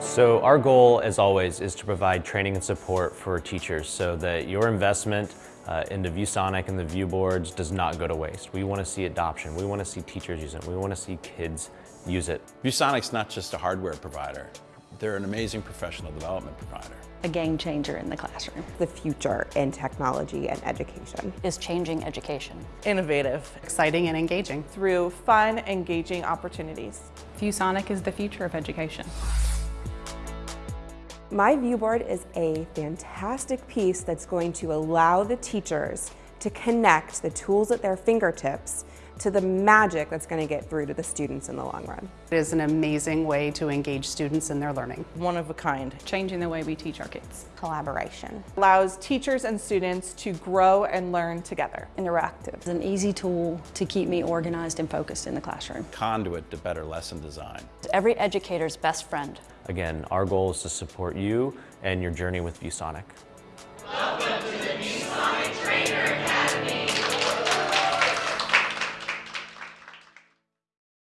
So our goal, as always, is to provide training and support for teachers so that your investment uh, into ViewSonic and the view boards does not go to waste. We want to see adoption. We want to see teachers use it. We want to see kids use it. ViewSonic's not just a hardware provider. They're an amazing professional development provider. A game changer in the classroom. The future in technology and education. Is changing education. Innovative. Exciting and engaging. Through fun, engaging opportunities. ViewSonic is the future of education. My viewboard is a fantastic piece that's going to allow the teachers to connect the tools at their fingertips to the magic that's going to get through to the students in the long run. It is an amazing way to engage students in their learning. One of a kind. Changing the way we teach our kids. Collaboration. Allows teachers and students to grow and learn together. Interactive. It's an easy tool to keep me organized and focused in the classroom. Conduit to better lesson design. Every educator's best friend. Again, our goal is to support you and your journey with ViewSonic.